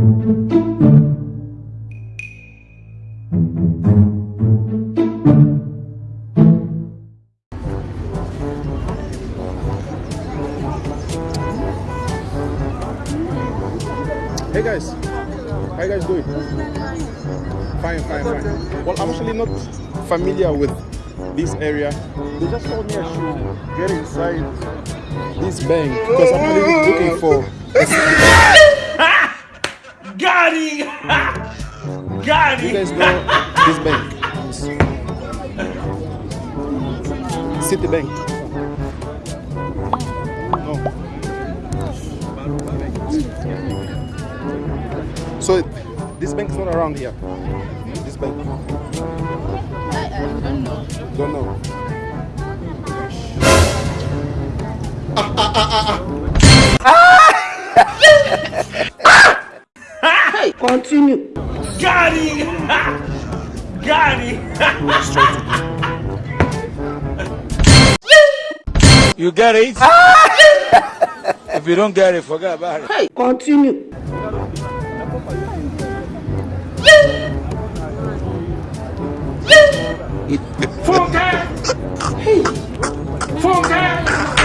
Hey guys, how you guys doing? Fine, fine, fine. Well, I'm actually not familiar with this area. They just told me I should get inside this bank because I'm really looking for. Got him! Got You him! guys know this bank? Citibank. No. So this bank is not around here. This bank. I, I don't know. Don't know. Continue. Got him! Got him! You get it? Ah! if you don't get it, forget about it. Hey, continue. Funke! Funke!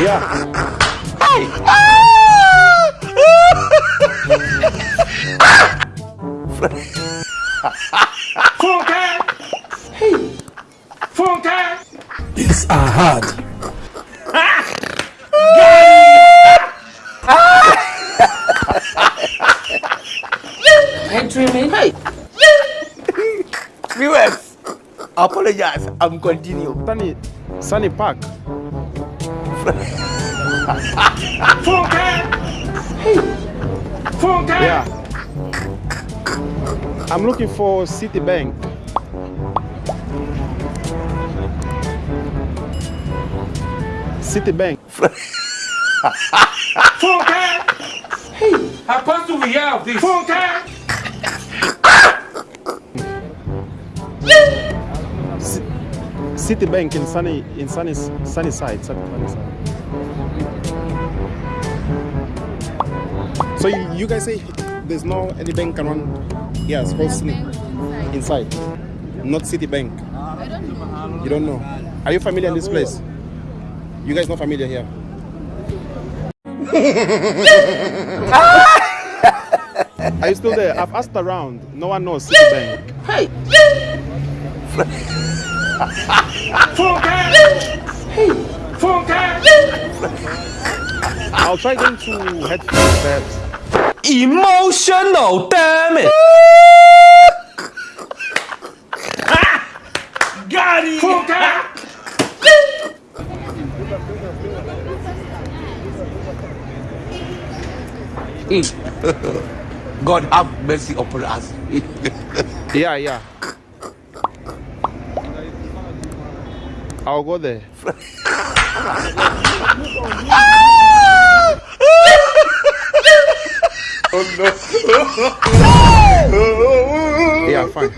Yeah. Ah! Funke! Funke! These are hard. I dreaming. Hey, Viewers, apologize. I'm continue. Sunny, Sunny Park. Funke! Funke! Yeah. I'm looking for Citibank. Citibank. Funke! Hey, how fast do we have this? Funke! Citibank in Sunny in Sunny Sunny Side. Sunny, Sunny Side. So you, you guys say there's no any bank around here, it's called inside, not Citibank. I don't know. You don't know. Are you familiar in this place? You guys not familiar here? Are you still there? I've asked around. No one knows Citibank. hey! Funke! I'll try going to head perhaps. Emotional, damn it. Got him! Funke! God have mercy upon us. Yeah, yeah. I'll go there. oh no. yeah, fine.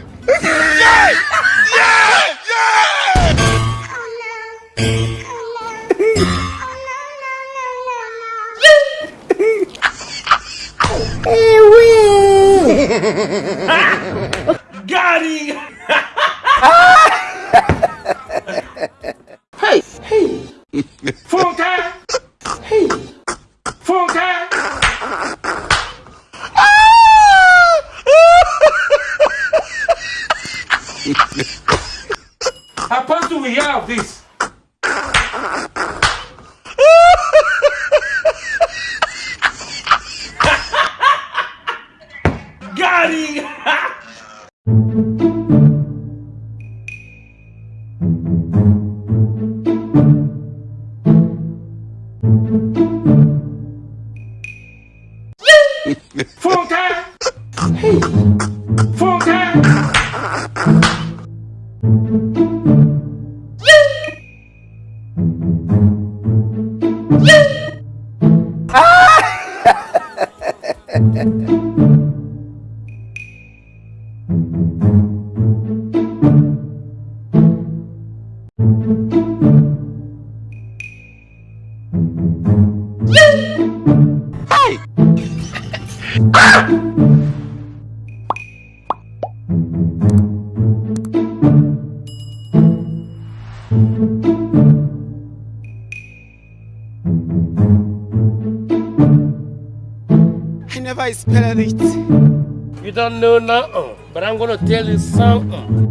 Got him! hey, hey, Funke! Funke! Do we have this? Got him! Funke! Funke! Ah! Never spell it. You don't know nothing, uh, but I'm gonna tell you something.